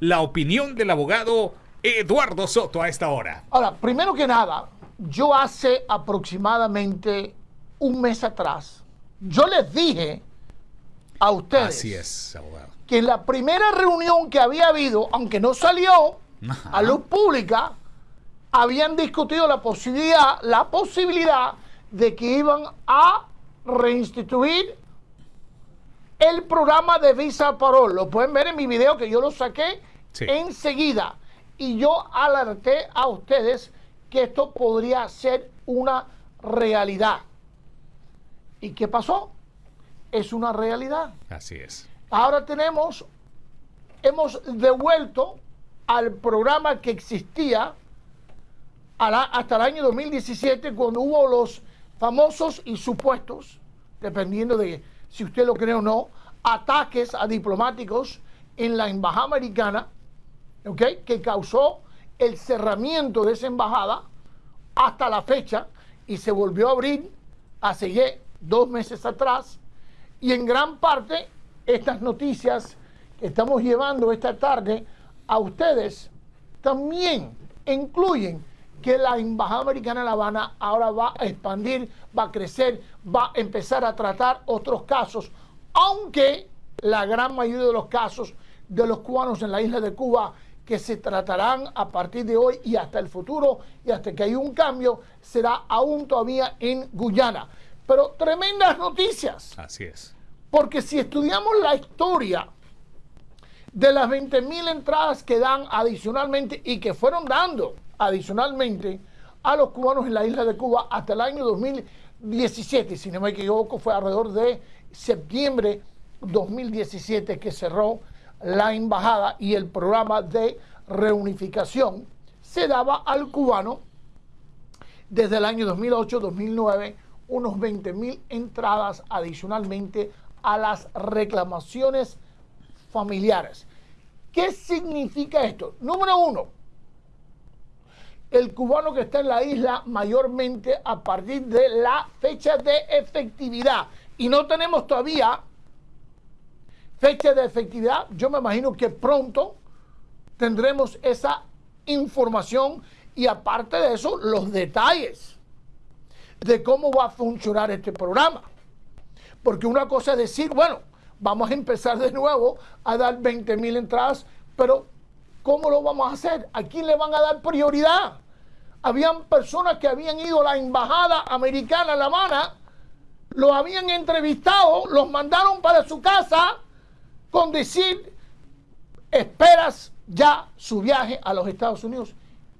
la opinión del abogado Eduardo Soto a esta hora. Ahora, primero que nada, yo hace aproximadamente un mes atrás, yo les dije a ustedes Así es, abogado. que en la primera reunión que había habido, aunque no salió Ajá. a luz pública, habían discutido la posibilidad, la posibilidad de que iban a reinstituir el programa de Visa Parol. Lo pueden ver en mi video que yo lo saqué Sí. enseguida. Y yo alerté a ustedes que esto podría ser una realidad. ¿Y qué pasó? Es una realidad. Así es. Ahora tenemos, hemos devuelto al programa que existía la- hasta el año 2017, cuando hubo los famosos y supuestos, dependiendo de si usted lo cree o no, ataques a diplomáticos en la embajada americana, ¿ok? que causó el cerramiento de esa embajada hasta la fecha y se volvió a abrir hace dos meses atrás. Y en gran parte estas noticias que estamos llevando esta tarde a ustedes también incluyen que la Embajada Americana en La Habana ahora va a expandir, va a crecer, va a empezar a tratar otros casos, aunque la gran mayoría de los casos de los cubanos en la isla de Cuba que se tratarán a partir de hoy y hasta el futuro y hasta que haya un cambio será aún todavía en Guyana. Pero tremendas noticias. Así es. Porque si estudiamos la historia de las 20.000 entradas que dan adicionalmente y que fueron dando adicionalmente a los cubanos en la isla de Cuba hasta el año 2017, si no me equivoco, fue alrededor de septiembre 2017 que cerró la embajada y el programa de reunificación se daba al cubano desde el año 2008-2009 unos 20.000 entradas adicionalmente a las reclamaciones familiares. ¿Qué significa esto? Número uno, el cubano que está en la isla mayormente a partir de la fecha de efectividad. Y no tenemos todavía fecha de efectividad. Yo me imagino que pronto tendremos esa información y aparte de eso, los detalles de cómo va a funcionar este programa. Porque una cosa es decir, bueno, vamos a empezar de nuevo a dar 20 mil entradas, pero ¿cómo lo vamos a hacer? ¿A quién le van a dar prioridad? Habían personas que habían ido a la embajada americana en La Habana, los habían entrevistado, los mandaron para su casa con decir, esperas ya su viaje a los Estados Unidos.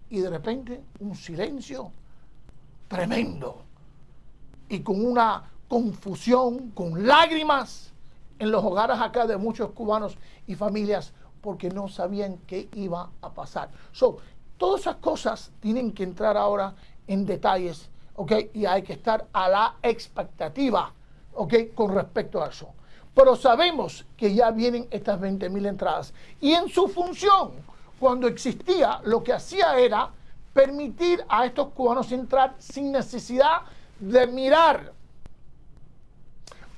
Y de repente un silencio tremendo y con una confusión, con lágrimas en los hogares acá de muchos cubanos y familias porque no sabían qué iba a pasar. So, todas esas cosas tienen que entrar ahora en detalles, ¿ok? Y hay que estar a la expectativa, ¿ok? Con respecto a eso. Pero sabemos que ya vienen estas 20 mil entradas. Y en su función, cuando existía, lo que hacía era permitir a estos cubanos entrar sin necesidad de mirar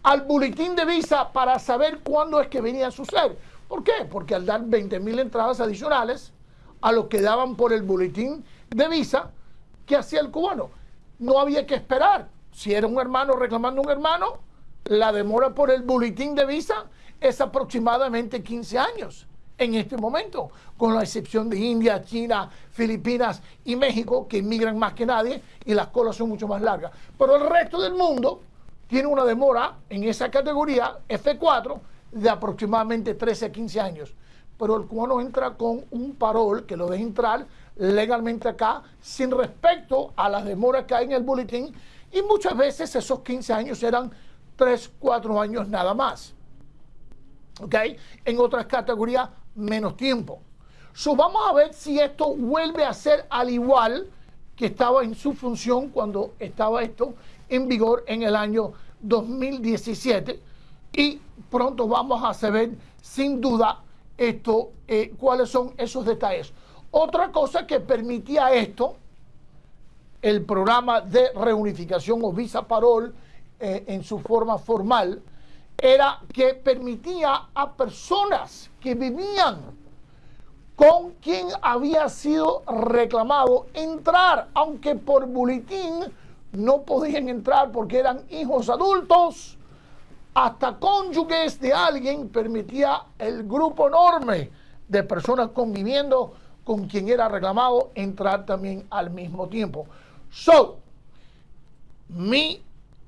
al boletín de visa para saber cuándo es que venía a suceder. ¿Por qué? Porque al dar 20 mil entradas adicionales a lo que daban por el boletín de visa, ¿qué hacía el cubano? No había que esperar. Si era un hermano reclamando un hermano, la demora por el boletín de visa es aproximadamente 15 años en este momento, con la excepción de India, China, Filipinas y México, que inmigran más que nadie y las colas son mucho más largas. Pero el resto del mundo tiene una demora en esa categoría F4 de aproximadamente 13 a 15 años. Pero el cubano entra con un parol que lo deja entrar legalmente acá sin respecto a las demoras que hay en el boletín y muchas veces esos 15 años eran 3, 4 años nada más. ¿Ok? En otras categorías, menos tiempo. Vamos a ver si esto vuelve a ser al igual que estaba en su función cuando estaba esto en vigor en el año 2017 y pronto vamos a saber sin duda esto, eh, cuáles son esos detalles. Otra cosa que permitía esto, el programa de reunificación o visa parol eh, en su forma formal, era que permitía a personas que vivían con quien había sido reclamado entrar, aunque por boletín no podían entrar porque eran hijos adultos, hasta cónyuges de alguien permitía el grupo enorme de personas conviviendo con quien era reclamado entrar también al mismo tiempo. So, mi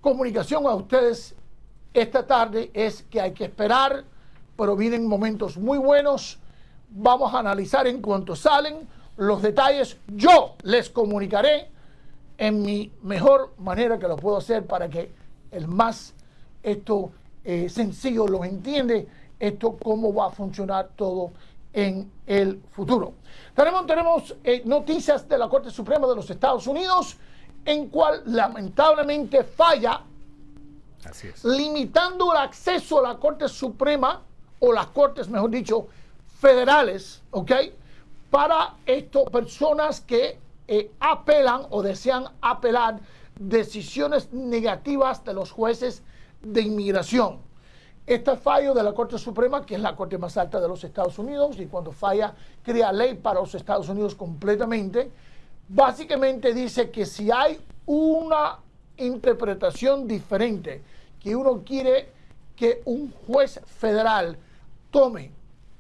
comunicación a ustedes esta tarde es que hay que esperar, pero vienen momentos muy buenos. Vamos a analizar en cuanto salen los detalles. Yo les comunicaré en mi mejor manera que lo puedo hacer para que el más esto eh, sencillo lo entiende, esto cómo va a funcionar todo en el futuro. Tenemos, tenemos eh, noticias de la Corte Suprema de los Estados Unidos en cual lamentablemente falla limitando el acceso a la Corte Suprema o las Cortes, mejor dicho, federales, ¿ok? Para estas personas que eh, apelan o desean apelar decisiones negativas de los jueces de inmigración. Este fallo de la Corte Suprema, que es la Corte más alta de los Estados Unidos, y cuando falla crea ley para los Estados Unidos completamente, básicamente dice que si hay una interpretación diferente, que uno quiere que un juez federal tome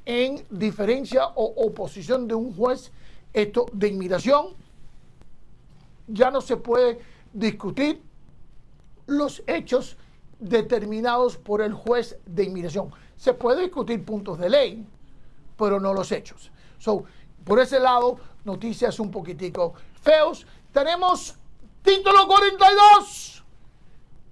en diferencia o oposición de un juez esto de inmigración, ya no se puede discutir los hechos determinados por el juez de inmigración. Se puede discutir puntos de ley, pero no los hechos. So, por ese lado, noticias un poquitico feos. Tenemos título 42,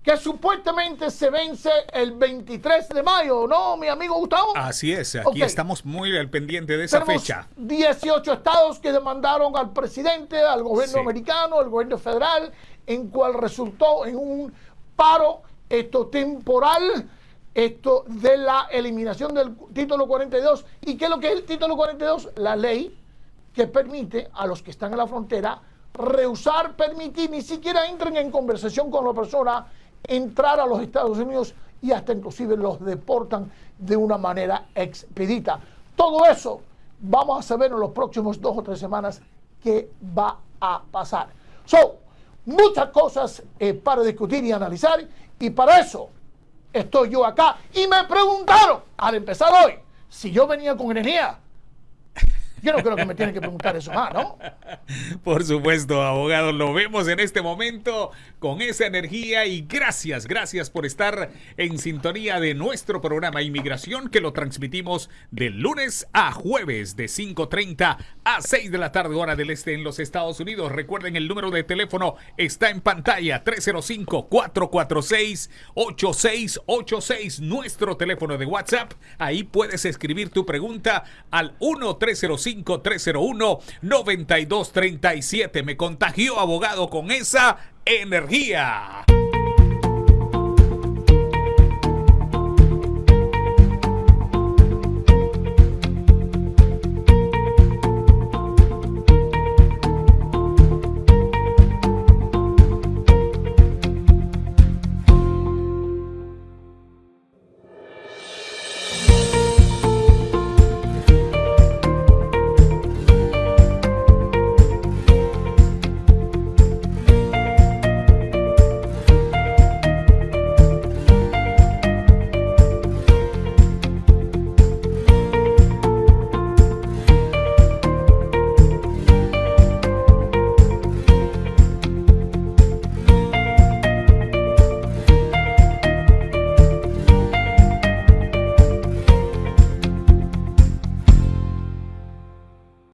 que supuestamente se vence el 23 de mayo, ¿no, mi amigo Gustavo? Así es, aquí estamos muy al pendiente de esa fecha. 18 estados que demandaron al presidente, al gobierno americano, al gobierno federal, en cual resultó en un paro esto temporal esto de la eliminación del título 42. ¿Y qué es lo que es el título 42? La ley que permite a los que están en la frontera rehusar, permitir, ni siquiera entren en conversación con la persona, entrar a los Estados Unidos y hasta inclusive los deportan de una manera expedita. Todo eso vamos a saber en los próximos dos o tres semanas qué va a pasar. So, muchas cosas eh, para discutir y analizar y para eso estoy yo acá. Y me preguntaron al empezar hoy si yo venía con energía. Yo no creo que me tienen que preguntar eso más, ¿no? Por supuesto, abogado, lo vemos en este momento con esa energía y gracias, gracias por estar en sintonía de nuestro programa Inmigración que lo transmitimos de lunes a jueves de 5.30 a 6 de la tarde hora del este en los Estados Unidos. Recuerden el número de teléfono está en pantalla 305-446-8686, nuestro teléfono de WhatsApp. Ahí puedes escribir tu pregunta al 1305 5301-9237. Me contagió, abogado, con esa energía.